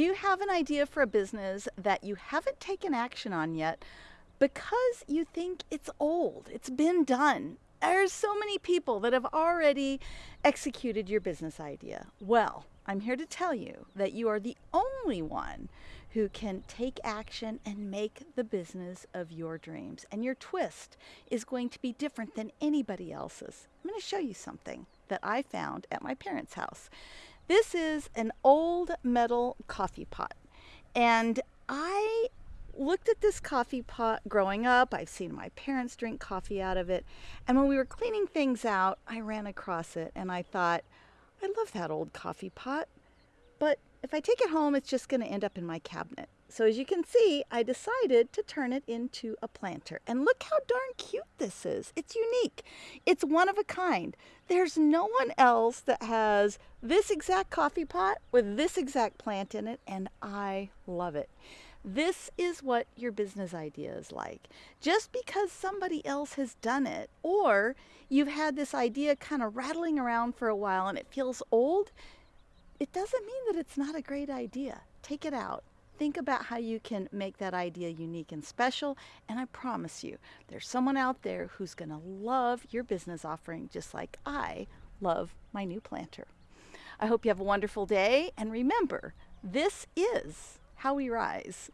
Do you have an idea for a business that you haven't taken action on yet because you think it's old? It's been done. There's so many people that have already executed your business idea. Well, I'm here to tell you that you are the only one who can take action and make the business of your dreams. And your twist is going to be different than anybody else's. I'm going to show you something that I found at my parents' house. This is an old metal coffee pot. And I looked at this coffee pot growing up. I've seen my parents drink coffee out of it. And when we were cleaning things out, I ran across it and I thought, I love that old coffee pot. But if I take it home, it's just going to end up in my cabinet. So as you can see, I decided to turn it into a planter. And look how darn cute this is. It's unique. It's one of a kind. There's no one else that has this exact coffee pot with this exact plant in it, and I love it. This is what your business idea is like. Just because somebody else has done it, or you've had this idea kind of rattling around for a while and it feels old, it doesn't mean that it's not a great idea. Take it out think about how you can make that idea unique and special. And I promise you, there's someone out there who's going to love your business offering just like I love my new planter. I hope you have a wonderful day. And remember, this is how we rise.